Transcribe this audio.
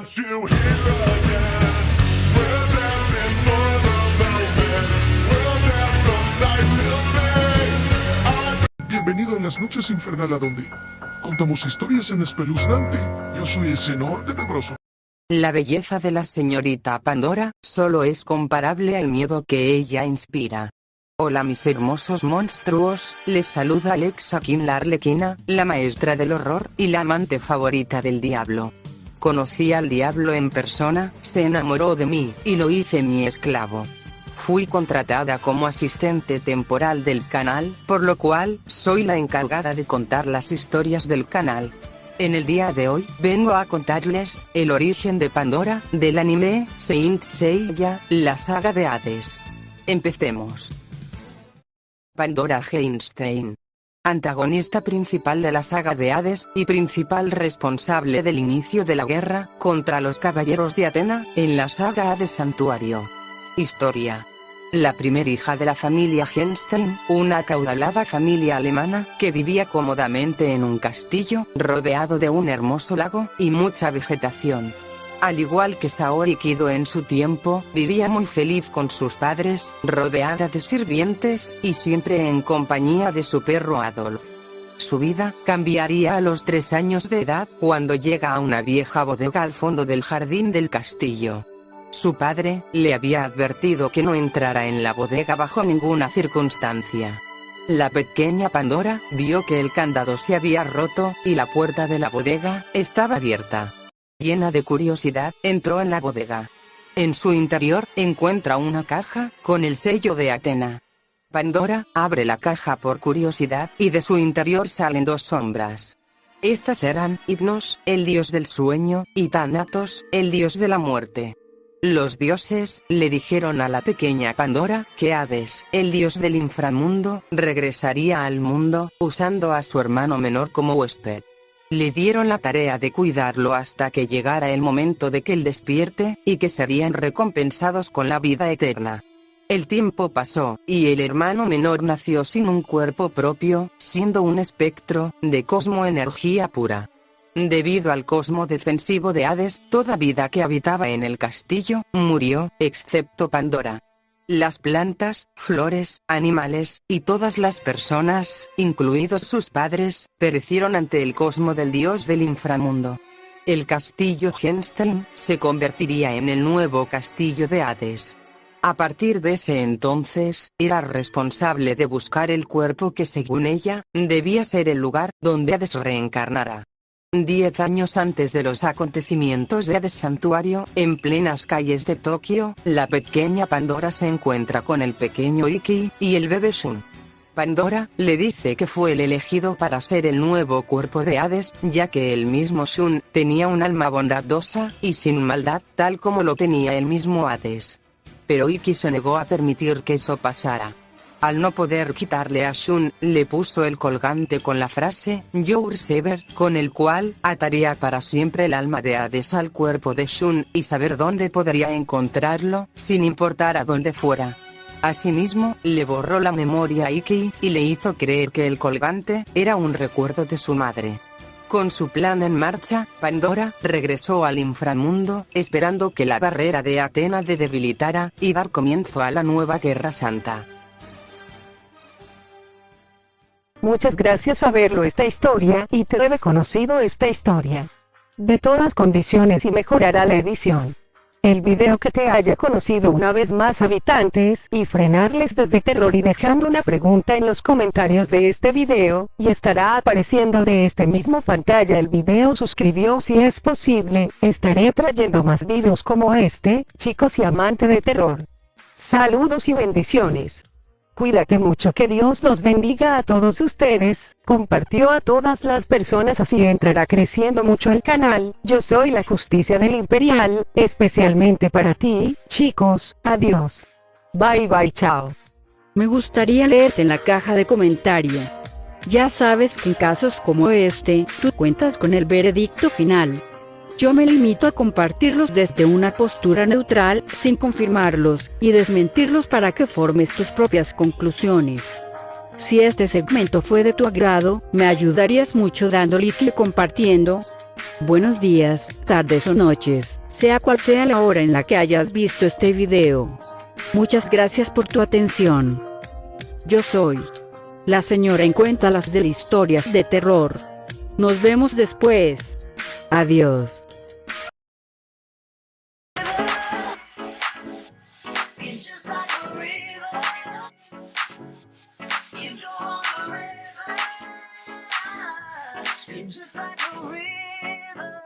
want you here again. We're dancing for the moment. We'll dance from night till day. I'm Bienvenido a las noches infernal a donde contamos historias en espeluznante. Yo soy el senor tenebroso. La belleza de la señorita Pandora solo es comparable al miedo que ella inspira. Hola mis hermosos monstruos, les saluda Alexa King la Arlequina, la maestra del horror y la amante favorita del diablo. Conocí al diablo en persona, se enamoró de mí, y lo hice mi esclavo. Fui contratada como asistente temporal del canal, por lo cual, soy la encargada de contar las historias del canal. En el día de hoy, vengo a contarles, el origen de Pandora, del anime, Saint Seiya, la saga de Hades. Empecemos. Pandora Heinstein. Antagonista principal de la saga de Hades, y principal responsable del inicio de la guerra, contra los caballeros de Atena, en la saga Hades Santuario. Historia. La primer hija de la familia Heinstein, una acaudalada familia alemana, que vivía cómodamente en un castillo, rodeado de un hermoso lago, y mucha vegetación. Al igual que Saori Kido en su tiempo, vivía muy feliz con sus padres, rodeada de sirvientes, y siempre en compañía de su perro Adolf. Su vida cambiaría a los tres años de edad, cuando llega a una vieja bodega al fondo del jardín del castillo. Su padre, le había advertido que no entrara en la bodega bajo ninguna circunstancia. La pequeña Pandora, vio que el candado se había roto, y la puerta de la bodega, estaba abierta. Llena de curiosidad, entró en la bodega. En su interior, encuentra una caja, con el sello de Atena. Pandora, abre la caja por curiosidad, y de su interior salen dos sombras. Estas eran, Hipnos, el dios del sueño, y Thanatos, el dios de la muerte. Los dioses, le dijeron a la pequeña Pandora, que Hades, el dios del inframundo, regresaría al mundo, usando a su hermano menor como huésped. Le dieron la tarea de cuidarlo hasta que llegara el momento de que él despierte, y que serían recompensados con la vida eterna. El tiempo pasó, y el hermano menor nació sin un cuerpo propio, siendo un espectro, de cosmo energía pura. Debido al cosmo defensivo de Hades, toda vida que habitaba en el castillo, murió, excepto Pandora. Las plantas, flores, animales, y todas las personas, incluidos sus padres, perecieron ante el cosmo del dios del inframundo. El castillo Genstein, se convertiría en el nuevo castillo de Hades. A partir de ese entonces, era responsable de buscar el cuerpo que según ella, debía ser el lugar, donde Hades reencarnara. Diez años antes de los acontecimientos de Hades Santuario, en plenas calles de Tokio, la pequeña Pandora se encuentra con el pequeño Iki, y el bebé Shun. Pandora, le dice que fue el elegido para ser el nuevo cuerpo de Hades, ya que el mismo Shun, tenía un alma bondadosa, y sin maldad, tal como lo tenía el mismo Hades. Pero Iki se negó a permitir que eso pasara. Al no poder quitarle a Shun, le puso el colgante con la frase, Your Sever, con el cual, ataría para siempre el alma de Hades al cuerpo de Shun, y saber dónde podría encontrarlo, sin importar a dónde fuera. Asimismo, le borró la memoria a Iki, y le hizo creer que el colgante, era un recuerdo de su madre. Con su plan en marcha, Pandora regresó al inframundo, esperando que la barrera de Atena de debilitara, y dar comienzo a la nueva Guerra Santa. Muchas gracias a verlo esta historia, y te debe conocido esta historia. De todas condiciones y mejorará la edición. El video que te haya conocido una vez más habitantes, y frenarles desde terror y dejando una pregunta en los comentarios de este video, y estará apareciendo de este mismo pantalla el video suscribió si es posible, estaré trayendo más videos como este, chicos y amante de terror. Saludos y bendiciones. Cuídate mucho que Dios los bendiga a todos ustedes, compartió a todas las personas así entrará creciendo mucho el canal, yo soy la justicia del imperial, especialmente para ti, chicos, adiós. Bye bye chao. Me gustaría leerte en la caja de comentario. Ya sabes que en casos como este, tú cuentas con el veredicto final. Yo me limito a compartirlos desde una postura neutral, sin confirmarlos, y desmentirlos para que formes tus propias conclusiones. Si este segmento fue de tu agrado, me ayudarías mucho dando like y compartiendo. Buenos días, tardes o noches, sea cual sea la hora en la que hayas visto este video. Muchas gracias por tu atención. Yo soy la señora en Cuéntalas de historias de terror. Nos vemos después. Adiós. Just like a river.